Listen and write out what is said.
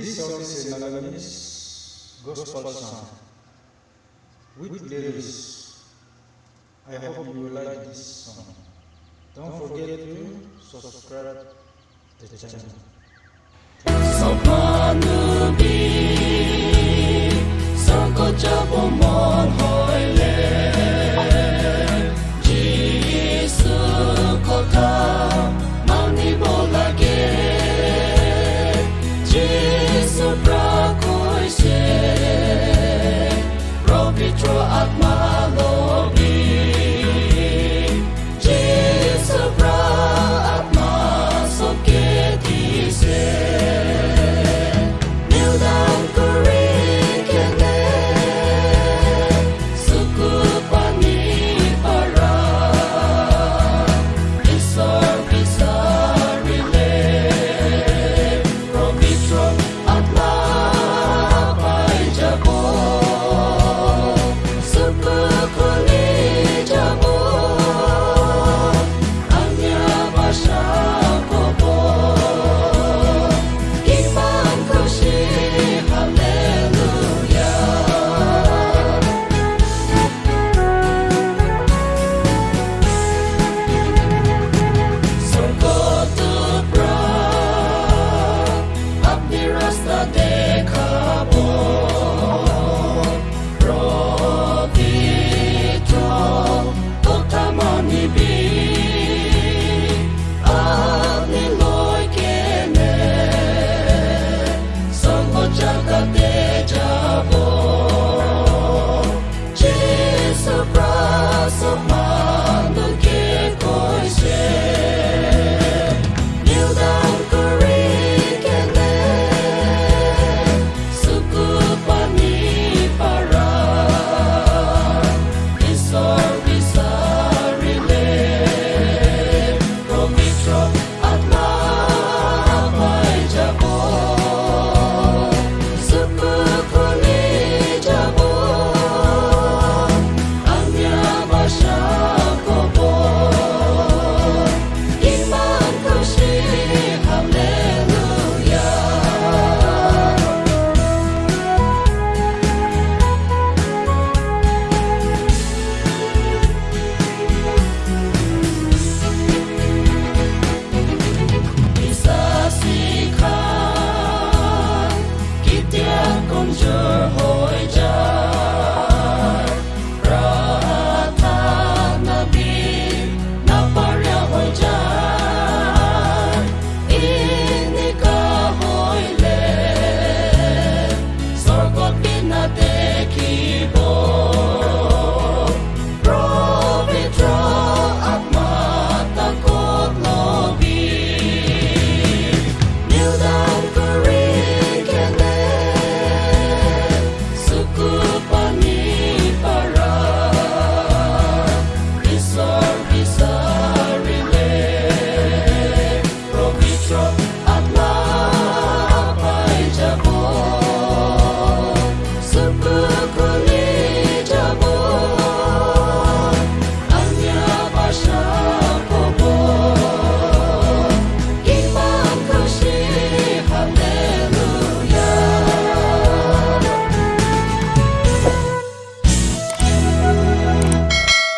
This song is a Naganese gospel song with lyrics. I hope you will like this song. Don't forget to subscribe to the channel. Sopanubin